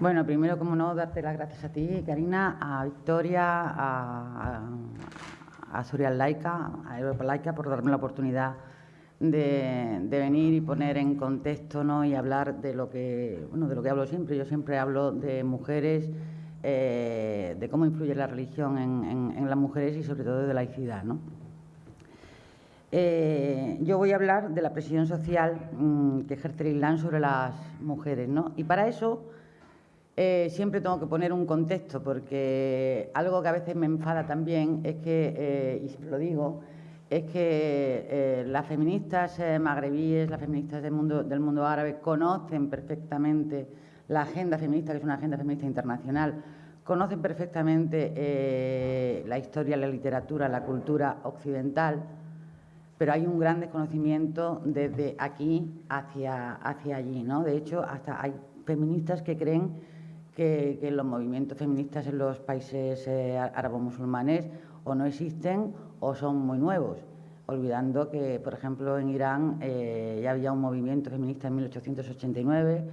Bueno, primero, como no, darte las gracias a ti, Karina, a Victoria, a, a, a Laica, a Europa Laica, por darme la oportunidad de, venir y poner en contexto ¿no? y hablar de lo que bueno de lo que hablo siempre. Yo siempre hablo de mujeres, eh, de cómo influye la religión en, las mujeres y sobre todo de laicidad. ¿no? Eh, yo voy a hablar de la presión social mm, que ejerce el Islam sobre las mujeres. ¿no? Y para eso eh, siempre tengo que poner un contexto, porque algo que a veces me enfada también es que, y siempre lo digo, es que eh, las feministas eh, magrebíes, las feministas del mundo, del mundo árabe conocen perfectamente la agenda feminista, que es una agenda feminista internacional, conocen perfectamente eh, la historia, la literatura, la cultura occidental, pero hay un gran desconocimiento desde aquí hacia, hacia allí. ¿no? De hecho, hasta hay feministas que creen que, los movimientos feministas en los países árabo-musulmanes o no existen o son muy nuevos, olvidando que, por ejemplo, en Irán eh, ya había un movimiento feminista en 1889,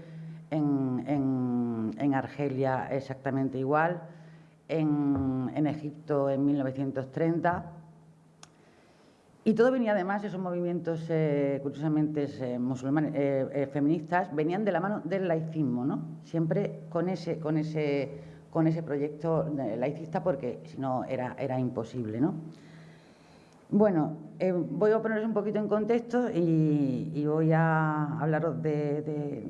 en, en, Argelia exactamente igual, en, en, Egipto en 1930. Y todo venía además, esos movimientos, eh, curiosamente, eh, musulmanes, feministas, venían de la mano del laicismo, ¿no? Siempre con ese, con ese, con ese proyecto laicista, porque si no era, era imposible, ¿no? Bueno, eh, voy a poneros un poquito en contexto y, voy a hablaros de,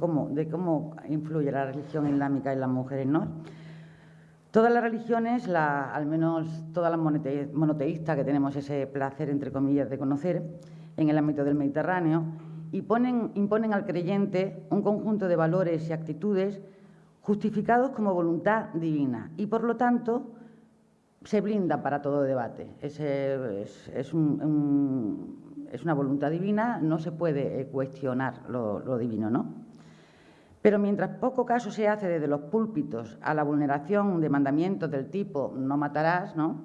cómo, de cómo influye la religión islámica en las mujeres. ¿no? Todas las religiones, al menos todas las monoteístas que tenemos ese placer, entre comillas, de conocer en el ámbito del Mediterráneo, imponen, al creyente un conjunto de valores y actitudes justificados como voluntad divina y, por lo tanto, se blinda para todo debate. Es, es, una voluntad divina, no se puede eh, cuestionar lo, divino, ¿no? Pero mientras poco caso se hace desde los púlpitos a la vulneración de mandamientos del tipo no matarás, ¿no?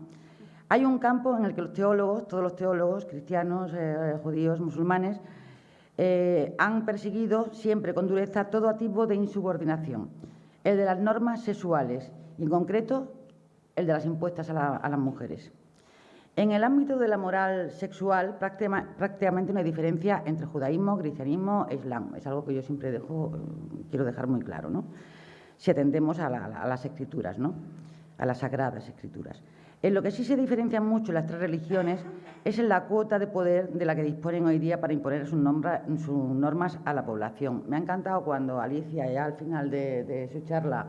Hay un campo en el que los teólogos, todos los teólogos, cristianos, eh, judíos, musulmanes, eh, han perseguido siempre con dureza todo tipo de insubordinación, el de las normas sexuales, y en concreto el de las impuestas a, las mujeres. En el ámbito de la moral sexual, prácticamente no hay diferencia entre judaísmo, cristianismo e islam. Es algo que yo siempre dejo, quiero dejar muy claro, ¿no? Si atendemos a, las escrituras, ¿no? A las sagradas escrituras. En lo que sí se diferencian mucho las tres religiones es en la cuota de poder de la que disponen hoy día para imponer sus, normas a la población. Me ha encantado cuando Alicia, ya al final de su charla,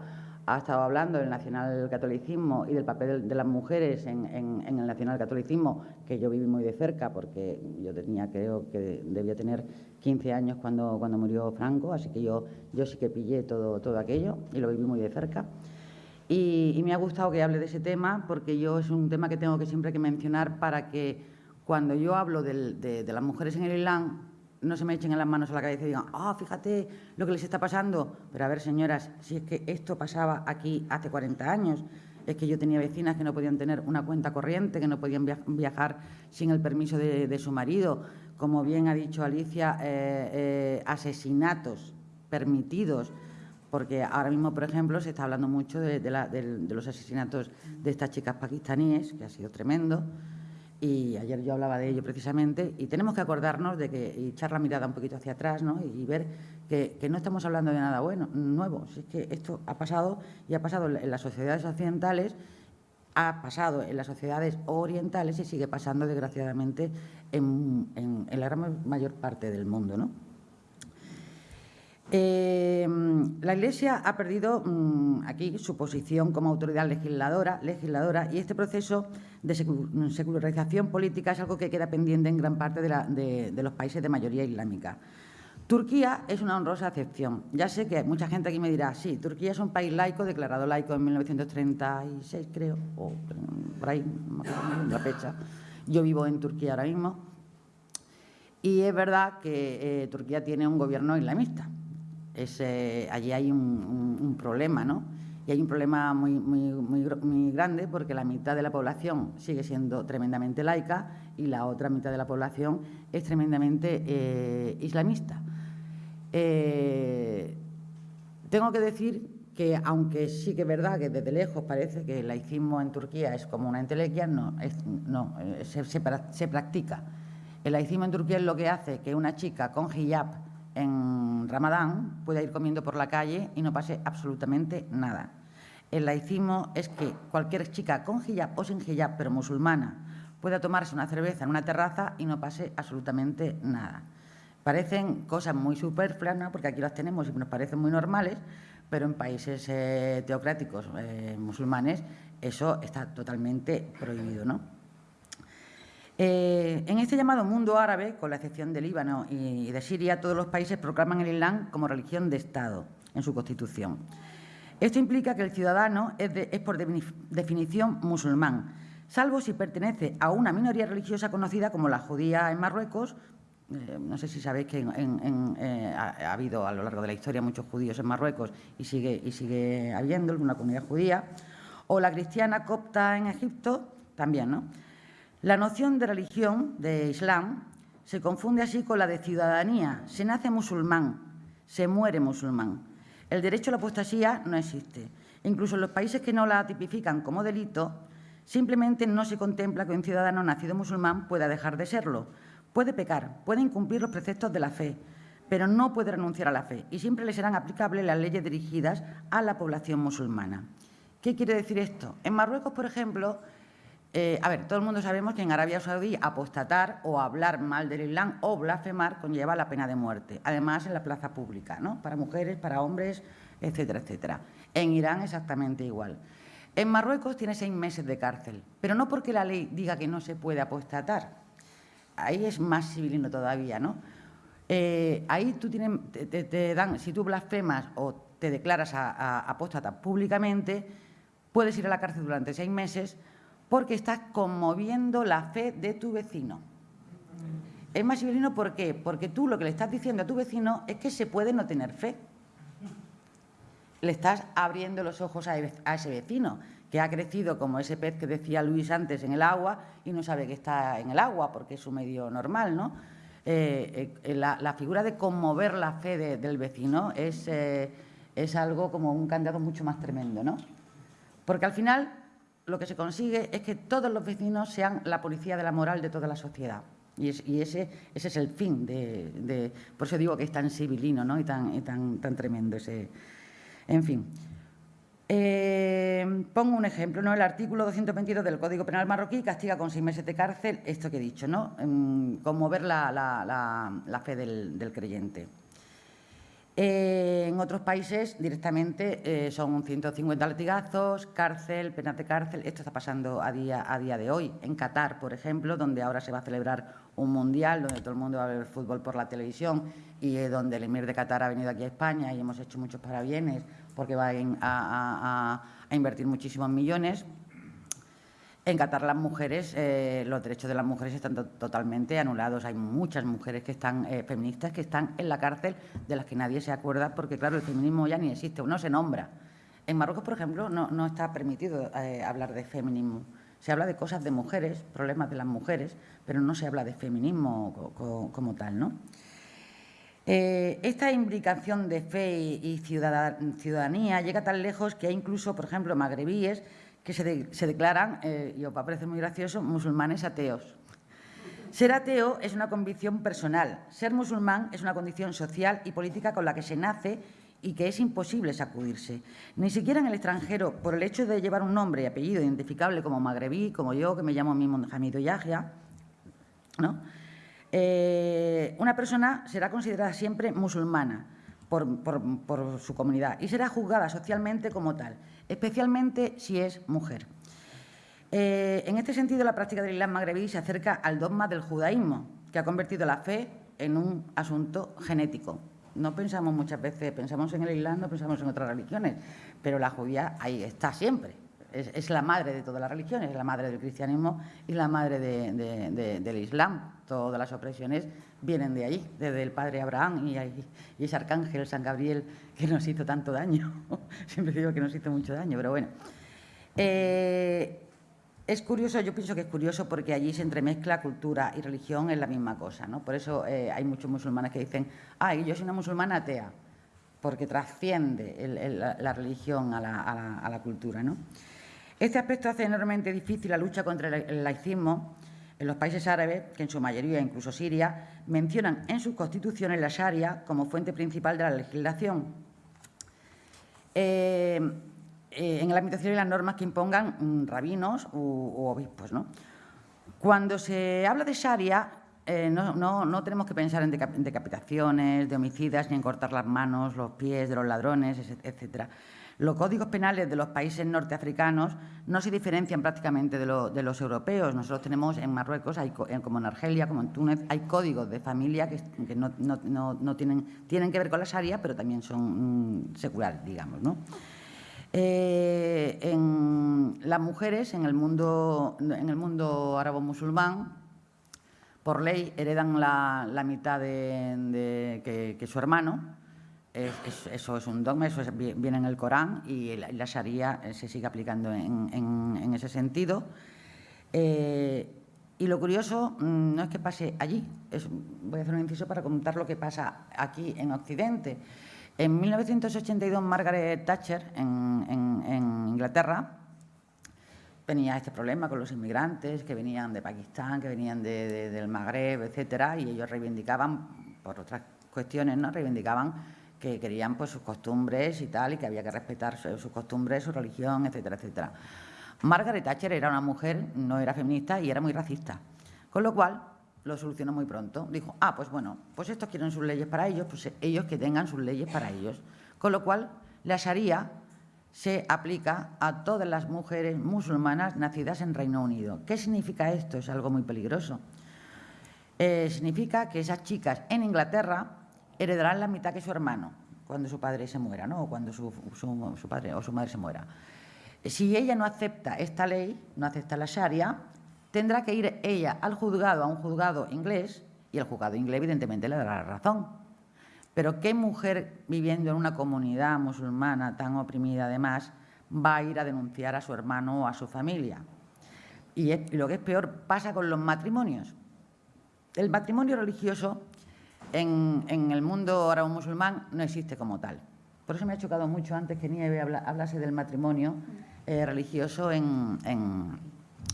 ha estado hablando del nacionalcatolicismo y del papel de las mujeres en, el nacionalcatolicismo, que yo viví muy de cerca porque yo tenía, creo que debía tener 15 años cuando, cuando murió Franco, así que yo, yo sí que pillé todo, todo aquello y lo viví muy de cerca. Y, me ha gustado que hable de ese tema porque yo es un tema que tengo que siempre que mencionar para que cuando yo hablo de, de las mujeres en el Islam, no se me echen en las manos a la cabeza y digan, ah, fíjate lo que les está pasando. Pero a ver, señoras, si es que esto pasaba aquí hace 40 años, es que yo tenía vecinas que no podían tener una cuenta corriente, que no podían viajar sin el permiso de, su marido. Como bien ha dicho Alicia, eh, eh, asesinatos permitidos, porque ahora mismo, por ejemplo, se está hablando mucho de, de los asesinatos de estas chicas pakistaníes, que ha sido tremendo y ayer yo hablaba de ello precisamente, y tenemos que acordarnos de que, y echar la mirada un poquito hacia atrás, ¿no? y ver que, no estamos hablando de nada bueno, nuevo, si es que esto ha pasado y ha pasado en las sociedades occidentales, ha pasado en las sociedades orientales y sigue pasando, desgraciadamente, en, la gran mayor parte del mundo, ¿no? Eh, la Iglesia ha perdido mm, aquí su posición como autoridad legisladora, legisladora y este proceso de secularización política es algo que queda pendiente en gran parte de, los países de mayoría islámica. Turquía es una honrosa excepción. Ya sé que mucha gente aquí me dirá, sí, Turquía es un país laico, declarado laico en 1936, creo, o por ahí, la fecha. Yo vivo en Turquía ahora mismo. Y es verdad que eh, Turquía tiene un gobierno islamista, allí hay un, problema, ¿no? Y hay un problema muy, muy, muy, grande porque la mitad de la población sigue siendo tremendamente laica y la otra mitad de la población es tremendamente eh, islamista. Eh, Tengo que decir que, aunque sí que es verdad que desde lejos parece que el laicismo en Turquía es como una entelequia, no, no eh, se, se, practica. El laicismo en Turquía es lo que hace que una chica con hijab en Ramadán pueda ir comiendo por la calle y no pase absolutamente nada. El laicismo es que cualquier chica con hijab o sin hijab, pero musulmana, pueda tomarse una cerveza en una terraza y no pase absolutamente nada. Parecen cosas muy superfluas, porque aquí las tenemos y nos parecen muy normales, pero en países eh, teocráticos eh, musulmanes eso está totalmente prohibido. ¿no? Eh, en este llamado mundo árabe, con la excepción de Líbano y de Siria, todos los países proclaman el Islam como religión de Estado en su constitución. Esto implica que el ciudadano es, por definición musulmán, salvo si pertenece a una minoría religiosa conocida como la judía en Marruecos, eh, no sé si sabéis que eh, ha, habido a lo largo de la historia muchos judíos en Marruecos y sigue, y sigue habiendo una comunidad judía, o la cristiana copta en Egipto, también, ¿no? La noción de religión, de Islam, se confunde así con la de ciudadanía. Se nace musulmán, se muere musulmán. El derecho a la apostasía no existe. Incluso en los países que no la tipifican como delito, simplemente no se contempla que un ciudadano nacido musulmán pueda dejar de serlo, Puede pecar, puede incumplir los preceptos de la fe, pero no puede renunciar a la fe y siempre le serán aplicables las leyes dirigidas a la población musulmana. ¿Qué quiere decir esto? En Marruecos, por ejemplo, eh, a ver, todo el mundo sabemos que en Arabia Saudí apostatar o hablar mal del Islam o blasfemar conlleva la pena de muerte, además en la plaza pública, ¿no? para mujeres, para hombres, etcétera, etcétera. En Irán exactamente igual. En Marruecos tiene seis meses de cárcel, pero no porque la ley diga que no se puede apostatar, ahí es más civilino todavía, ¿no? Eh, ahí tú tienes, te, dan, si tú blasfemas o te declaras a, apóstata públicamente, puedes ir a la cárcel durante seis meses porque estás conmoviendo la fe de tu vecino. Es más civilino ¿por qué? Porque tú lo que le estás diciendo a tu vecino es que se puede no tener fe. Le estás abriendo los ojos a ese vecino que ha crecido como ese pez que decía Luis antes en el agua y no sabe que está en el agua porque es su medio normal, ¿no? Eh, eh, la, figura de conmover la fe del vecino es, eh, es algo como un candidato mucho más tremendo, ¿no? Porque al final lo que se consigue es que todos los vecinos sean la policía de la moral de toda la sociedad. Y, ese, ese es el fin de, Por eso digo que es tan civilino ¿no? y, tan, tan, tremendo ese... En fin. Eh, pongo un ejemplo, ¿no? El artículo 222 del Código Penal marroquí castiga con seis meses de cárcel esto que he dicho, ¿no? conmover la, la, fe del, creyente. En otros países directamente eh, son 150 latigazos, cárcel, penas de cárcel. Esto está pasando a día, a día de hoy. En Qatar, por ejemplo, donde ahora se va a celebrar un mundial, donde todo el mundo va a ver fútbol por la televisión y donde el emir de Qatar ha venido aquí a España y hemos hecho muchos parabienes porque va a, invertir muchísimos millones. En Qatar las mujeres, eh, los derechos de las mujeres están totalmente anulados. Hay muchas mujeres que están eh, feministas que están en la cárcel de las que nadie se acuerda porque, claro, el feminismo ya ni existe, no se nombra. En Marruecos, por ejemplo, no, está permitido eh, hablar de feminismo. Se habla de cosas de mujeres, problemas de las mujeres, pero no se habla de feminismo como tal, ¿no? Esta implicación de fe y ciudadanía llega tan lejos que hay incluso, por ejemplo, magrebíes que se, declaran, eh, y os va a parecer muy gracioso, musulmanes ateos. Ser ateo es una convicción personal. Ser musulmán es una condición social y política con la que se nace y que es imposible sacudirse. Ni siquiera en el extranjero, por el hecho de llevar un nombre y apellido identificable como magrebí, como yo, que me llamo mismo Hamido Yahya, ¿no? Eh, una persona será considerada siempre musulmana por, su comunidad y será juzgada socialmente como tal, especialmente si es mujer. Eh, en este sentido, la práctica del Islam magrebí se acerca al dogma del judaísmo, que ha convertido la fe en un asunto genético. No pensamos muchas veces, pensamos en el Islam, no pensamos en otras religiones, pero la judía ahí está siempre. Es, la madre de todas las religiones, es la madre del cristianismo y la madre del Islam todas las opresiones vienen de allí, desde el padre Abraham y, ese arcángel San Gabriel que nos hizo tanto daño. Siempre digo que nos hizo mucho daño, pero bueno. Eh, es curioso, yo pienso que es curioso porque allí se entremezcla cultura y religión en la misma cosa, ¿no? Por eso eh, hay muchos musulmanes que dicen, ay, yo soy una musulmana atea. porque trasciende la, religión a la, cultura. ¿no? Este aspecto hace enormemente difícil la lucha contra el laicismo en los países árabes, que en su mayoría, incluso Siria, mencionan en sus constituciones la Sharia como fuente principal de la legislación. Eh, eh, en el ámbito civil las normas que impongan mm, rabinos u, obispos. ¿no? Cuando se habla de Sharia, eh, no, tenemos que pensar en decapitaciones, de homicidas, ni en cortar las manos, los pies de los ladrones, etcétera. Los códigos penales de los países norteafricanos no se diferencian prácticamente de, los europeos. Nosotros tenemos en Marruecos, como en Argelia, como en Túnez, hay códigos de familia que, no, tienen, que ver con la Sharia, pero también son mm, seculares, digamos. ¿no? Eh, las mujeres en el mundo, en árabe-musulmán, por ley, heredan la, mitad de, que, su hermano. Eso es un dogma, eso viene en el Corán y la, Sharia eh, se sigue aplicando en, ese sentido. Eh, y lo curioso mm, no es que pase allí, voy a hacer un inciso para contar lo que pasa aquí en Occidente. En 1982, Margaret Thatcher, en, Inglaterra, tenía este problema con los inmigrantes que venían de Pakistán, que venían del Magreb, etcétera, y ellos reivindicaban, por otras cuestiones, ¿no? reivindicaban que querían pues, sus costumbres y tal, y que había que respetar sus costumbres, su religión, etcétera, etcétera. Margaret Thatcher era una mujer, no era feminista y era muy racista. Con lo cual, lo solucionó muy pronto. Dijo, ah, pues bueno, pues estos quieren sus leyes para ellos, pues ellos que tengan sus leyes para ellos. Con lo cual, la Sharia se aplica a todas las mujeres musulmanas nacidas en Reino Unido. ¿Qué significa esto? Es algo muy peligroso. Eh, significa que esas chicas en Inglaterra heredarán la mitad que su hermano cuando su padre se muera, ¿no? o cuando su, padre o su madre se muera. Si ella no acepta esta ley, no acepta la Sharia, tendrá que ir ella al juzgado, a un juzgado inglés, y el juzgado inglés evidentemente le dará la razón. Pero ¿qué mujer viviendo en una comunidad musulmana tan oprimida además va a ir a denunciar a su hermano o a su familia? Y, lo que es peor, pasa con los matrimonios. El matrimonio religioso en, el mundo árabe musulmán no existe como tal. Por eso me ha chocado mucho antes que Nieve hablase del matrimonio eh, religioso en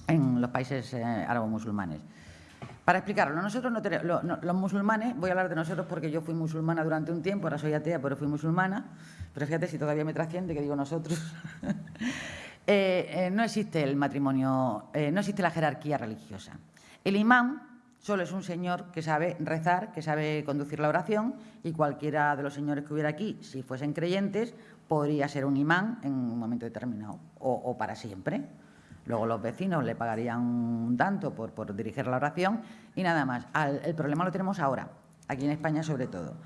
en los países eh, árabo-musulmanes. Para explicarlo, nosotros no tenemos, los musulmanes, voy a hablar de nosotros porque yo fui musulmana durante un tiempo, ahora soy atea, pero fui musulmana, pero fíjate si todavía me trasciende que digo nosotros. Eh, eh, no existe el matrimonio, no existe la jerarquía religiosa. El imán solo es un señor que sabe rezar, que sabe conducir la oración y cualquiera de los señores que hubiera aquí, si fuesen creyentes, podría ser un imán en un momento determinado o para siempre. Luego los vecinos le pagarían un tanto por, dirigir la oración y nada más. el problema lo tenemos ahora, aquí en España sobre todo,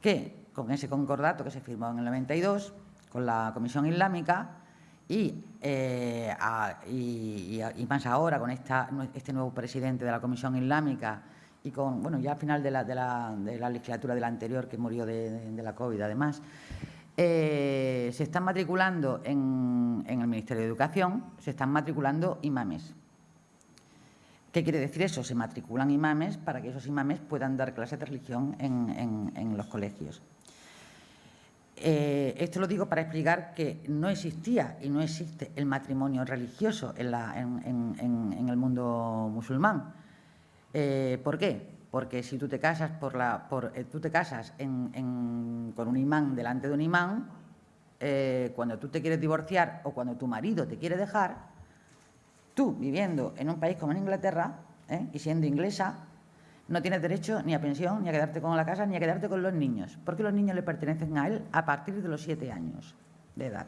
que con ese concordato que se firmó en el 92 con la Comisión Islámica y, eh, y, más ahora con esta, este nuevo presidente de la Comisión Islámica y con, bueno, ya al final de la, de la, legislatura de la anterior que murió de, de la COVID además, eh, se están matriculando en, el Ministerio de Educación, se están matriculando imames. ¿Qué quiere decir eso? Se matriculan imames para que esos imames puedan dar clases de religión en, los colegios. Eh, esto lo digo para explicar que no existía y no existe el matrimonio religioso en, el mundo musulmán. Eh, ¿Por qué? porque si tú te casas, eh, tú te casas con un imán delante de un imán, cuando tú te quieres divorciar o cuando tu marido te quiere dejar, tú viviendo en un país como en Inglaterra y siendo inglesa, no tienes derecho ni a pensión, ni a quedarte con la casa, ni a quedarte con los niños, porque los niños le pertenecen a él a partir de los siete años de edad.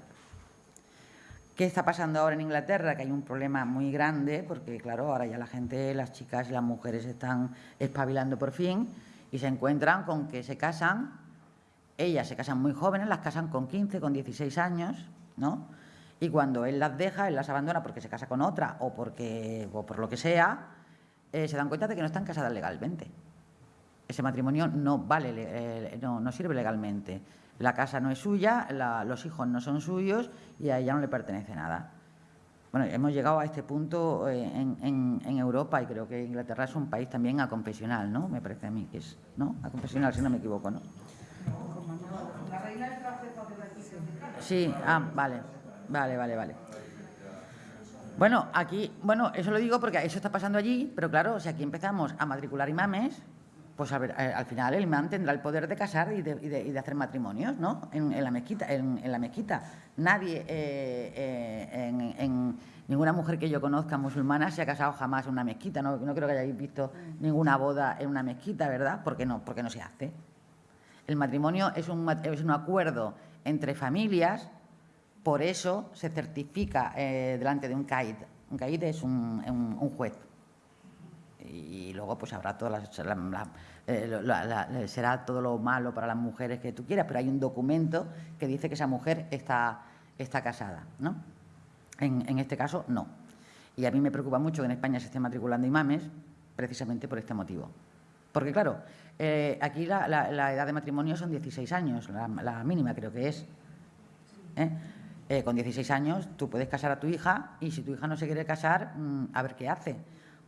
¿Qué está pasando ahora en Inglaterra? Que hay un problema muy grande, porque claro, ahora ya la gente, las chicas y las mujeres están espabilando por fin y se encuentran con que se casan, ellas se casan muy jóvenes, las casan con 15, con 16 años, ¿no? Y cuando él las deja, él las abandona porque se casa con otra o, porque, o por lo que sea, eh, se dan cuenta de que no están casadas legalmente. Ese matrimonio no vale, eh, no, no sirve legalmente la casa no es suya, los hijos no son suyos y a ella no le pertenece nada. Bueno, hemos llegado a este punto eh, en, Europa y creo que Inglaterra es un país también a confesional, ¿no? Me parece a mí que es, ¿no? A confesional, si no me equivoco, ¿no? Sí, ah, vale, vale, vale, vale. Bueno, aquí, bueno, eso lo digo porque eso está pasando allí, pero claro, si aquí empezamos a matricular imames, pues eh, al final el imán tendrá el poder de casar y de, hacer matrimonios, ¿no? En, la mezquita, en, la mezquita. Nadie, eh, eh, en, ninguna mujer que yo conozca musulmana se ha casado jamás en una mezquita. No, creo que hayáis visto ninguna boda en una mezquita, ¿verdad? Porque no, porque no se hace. El matrimonio es un, es un acuerdo entre familias, por eso se certifica delante de un CAID. Un CAID es un, juez y luego pues habrá todas las, eh, será todo lo malo para las mujeres que tú quieras, pero hay un documento que dice que esa mujer está, casada, ¿no? En, este caso, no. Y a mí me preocupa mucho que en España se esté matriculando imames precisamente por este motivo. Porque, claro, eh, aquí la, edad de matrimonio son 16 años, la, mínima creo que es. ¿eh? Con 16 años tú puedes casar a tu hija y si tu hija no se quiere casar, mm, a ver qué hace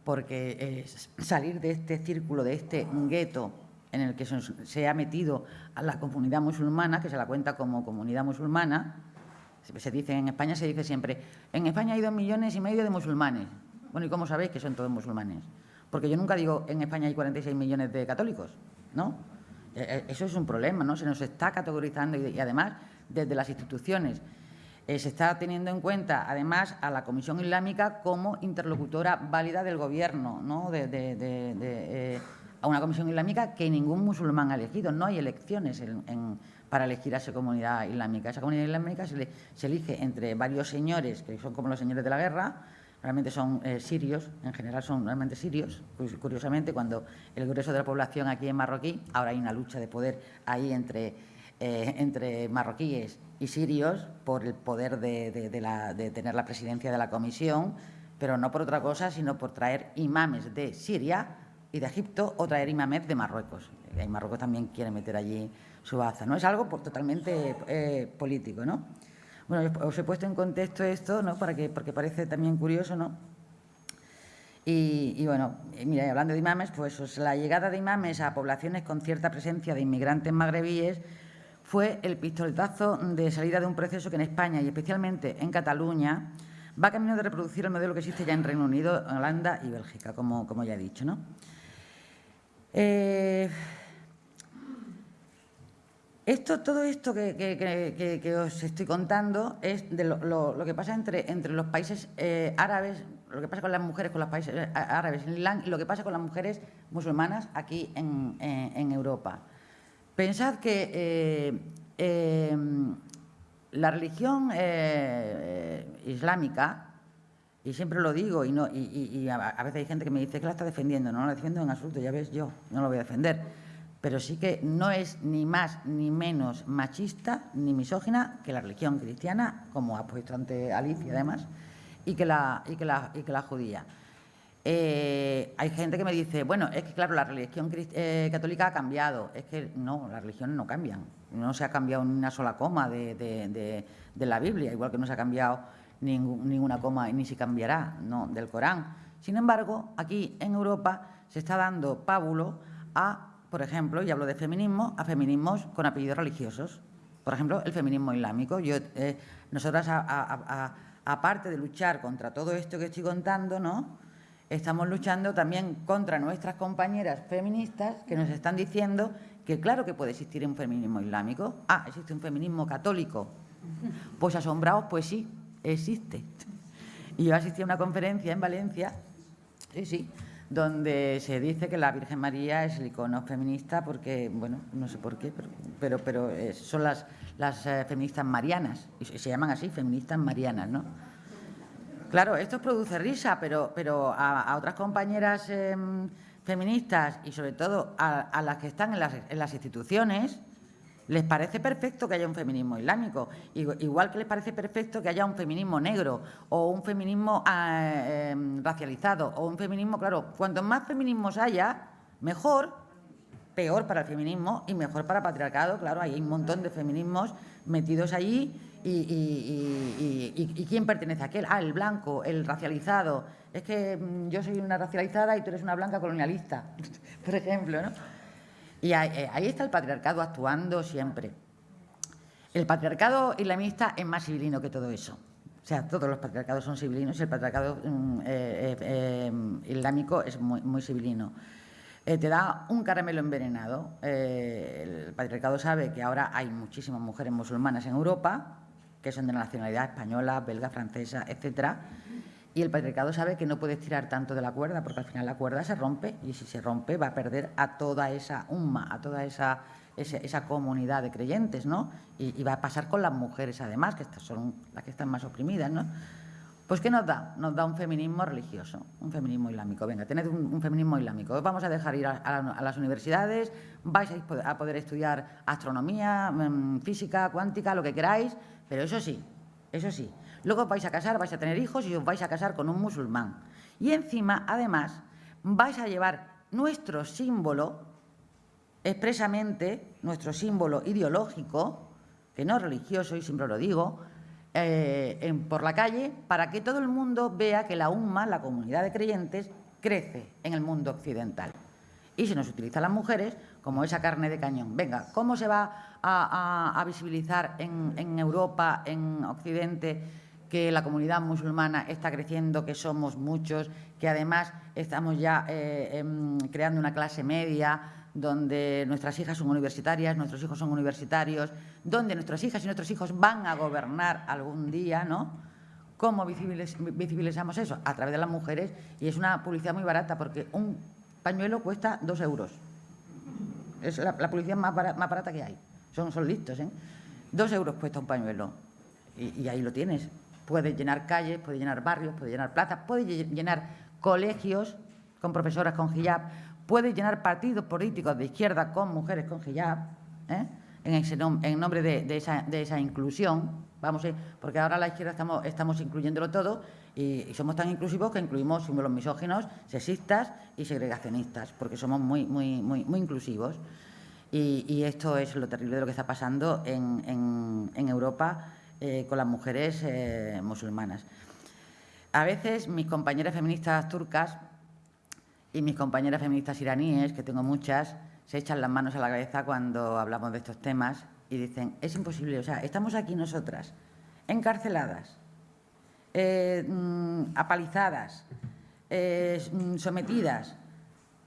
porque eh, salir de este círculo, de este gueto en el que se, ha metido a la comunidad musulmana, que se la cuenta como comunidad musulmana, se dice en España, se dice siempre, en España hay dos millones y medio de musulmanes. Bueno, ¿y cómo sabéis que son todos musulmanes? Porque yo nunca digo, en España hay 46 millones de católicos, ¿no? E, e, eso es un problema, ¿no? Se nos está categorizando y además desde las instituciones eh, se está teniendo en cuenta, además, a la Comisión Islámica como interlocutora válida del Gobierno, ¿no? de, eh, a una Comisión Islámica que ningún musulmán ha elegido. No hay elecciones para elegir a esa comunidad islámica. Esa comunidad islámica se, elige entre varios señores, que son como los señores de la guerra, realmente son eh, sirios, en general son realmente sirios. Curiosamente, cuando el grueso de la población aquí en marroquí, ahora hay una lucha de poder ahí entre, entre marroquíes y sirios por el poder de, tener la presidencia de la comisión, pero no por otra cosa, sino por traer imames de Siria y de Egipto o traer imames de Marruecos. Y Marruecos también quiere meter allí su baza, ¿no? Es algo totalmente eh, político, ¿no? Bueno, os he puesto en contexto esto, ¿no? Para que, porque parece también curioso, ¿no? Y, bueno, mira, hablando de imames, pues la llegada de imames a poblaciones con cierta presencia de inmigrantes magrebíes fue el pistoletazo de salida de un proceso que en España y especialmente en Cataluña va camino de reproducir el modelo que existe ya en Reino Unido, Holanda y Bélgica, como, como ya he dicho. ¿no? Eh, esto, todo esto que, os estoy contando es de lo, que pasa entre, entre los países eh, árabes, lo que pasa con las mujeres con los países eh, árabes en Irlanda y lo que pasa con las mujeres musulmanas aquí en Europa. Pensad que eh, eh, la religión eh, islámica, y siempre lo digo, y, no, y, a, veces hay gente que me dice que la está defendiendo, no la defiendo en absoluto, ya ves, yo no lo voy a defender, pero sí que no es ni más ni menos machista ni misógina que la religión cristiana, como ha puesto ante Alicia además, y que la, y que la, y que la judía. Eh, hay gente que me dice, bueno, es que claro, la religión eh, católica ha cambiado. Es que no, las religiones no cambian. No se ha cambiado ni una sola coma de, la Biblia, igual que no se ha cambiado ninguna coma y ni se cambiará no, del Corán. Sin embargo, aquí en Europa se está dando pábulo a, por ejemplo, y hablo de feminismo, a feminismos con apellidos religiosos. Por ejemplo, el feminismo islámico. Yo, eh, nosotras, aparte de luchar contra todo esto que estoy contando, ¿no?, estamos luchando también contra nuestras compañeras feministas que nos están diciendo que claro que puede existir un feminismo islámico. Ah, existe un feminismo católico. Pues asombrados, pues sí, existe. Y yo asistí a una conferencia en Valencia, sí, sí, donde se dice que la Virgen María es el icono feminista porque, bueno, no sé por qué, pero, pero, eh, son las, las eh, feministas marianas, y se llaman así, feministas marianas, ¿no? Claro, esto produce risa, pero, a, otras compañeras em, feministas y sobre todo a, las que están en las, instituciones, les parece perfecto que haya un feminismo islámico, igual que les parece perfecto que haya un feminismo negro o un feminismo ah, em, racializado o un feminismo, claro, cuanto más feminismos haya, mejor, peor para el feminismo y mejor para el patriarcado, claro, hay un montón de feminismos metidos allí y, quién pertenece a aquel? Ah, el blanco, el racializado. Es que mm, yo soy una racializada y tú eres una blanca colonialista, por ejemplo, ¿no? Y ahí, eh, ahí está el patriarcado actuando siempre. El patriarcado islamista es más civilino que todo eso. O sea, todos los patriarcados son civilinos y el patriarcado mm, eh, eh, islámico es muy, muy civilino. te da un caramelo envenenado. el patriarcado sabe que ahora hay muchísimas mujeres musulmanas en Europa, que son de nacionalidad española, belga, francesa, etcétera, y el patriarcado sabe que no puede tirar tanto de la cuerda, porque al final la cuerda se rompe, y si se rompe va a perder a toda esa umma, a toda esa esa, comunidad de creyentes, ¿no? Y, va a pasar con las mujeres, además, que son las que están más oprimidas, ¿no? Pues ¿qué nos da? Nos da un feminismo religioso, un feminismo islámico. Venga, tened un, feminismo islámico. Os vamos a dejar ir a, las universidades, vais a, poder estudiar astronomía, mm, física, cuántica, lo que queráis, pero eso sí, eso sí. Luego vais a casar, vais a tener hijos y os vais a casar con un musulmán. Y encima, además, vais a llevar nuestro símbolo expresamente nuestro símbolo ideológico, que no es religioso, y siempre lo digo, eh, por la calle para que todo el mundo vea que la UMA, la comunidad de creyentes, crece en el mundo occidental. Y se nos utiliza a las mujeres como esa carne de cañón. Venga, ¿cómo se va a, visibilizar en, Europa, en Occidente, que la comunidad musulmana está creciendo, que somos muchos, que además estamos ya eh, em, creando una clase media, donde nuestras hijas son universitarias, nuestros hijos son universitarios, donde nuestras hijas y nuestros hijos van a gobernar algún día, ¿no? ¿Cómo visibilizamos eso? A través de las mujeres y es una publicidad muy barata porque un pañuelo cuesta dos euros. Es la, publicidad más barata, que hay. Son, son listos, ¿eh? Dos euros cuesta un pañuelo y, y ahí lo tienes. Puedes llenar calles, puedes llenar barrios, puedes llenar plazas, puedes llenar colegios con profesoras con hijab, puede llenar partidos políticos de izquierda con mujeres con hijab, ¿eh? en, en, nombre de, esa, inclusión, vamos, ¿eh? porque ahora la izquierda estamos, estamos incluyéndolo todo y, somos tan inclusivos que incluimos símbolos misóginos, sexistas y segregacionistas, porque somos muy, muy, muy, inclusivos. Y, esto es lo terrible de lo que está pasando en, Europa eh, con las mujeres musulmanas. A veces mis compañeras feministas turcas y mis compañeras feministas iraníes, que tengo muchas, se echan las manos a la cabeza cuando hablamos de estos temas y dicen, es imposible, o sea, estamos aquí nosotras, encarceladas, eh, mm, apalizadas, eh, mm, sometidas,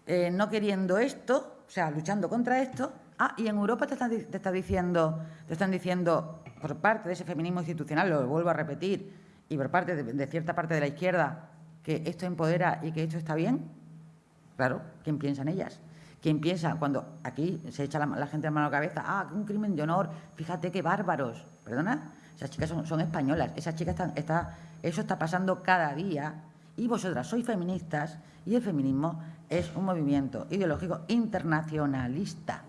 eh, no queriendo esto, o sea, luchando contra esto, ah, y en Europa te están, diciendo, te están diciendo, por parte de ese feminismo institucional, lo vuelvo a repetir, y por parte de cierta parte de la izquierda, que esto empodera y que esto está bien, Claro, ¿quién piensa en ellas? ¿Quién piensa cuando aquí se echa la, gente a mano a la cabeza? Ah, un crimen de honor, fíjate qué bárbaros. ¿Perdona? Esas chicas son, españolas, esas chicas están, está, eso está pasando cada día y vosotras sois feministas y el feminismo es un movimiento ideológico internacionalista.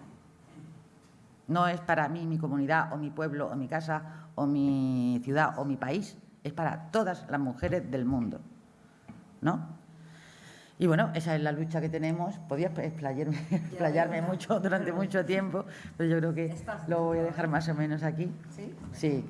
No es para mí, mi comunidad o mi pueblo o mi casa o mi ciudad o mi país, es para todas las mujeres del mundo. ¿No? Y bueno, esa es la lucha que tenemos. Podía explayarme, explayarme mucho durante mucho tiempo, pero yo creo que lo voy a dejar más o menos aquí. ¿Sí? Sí.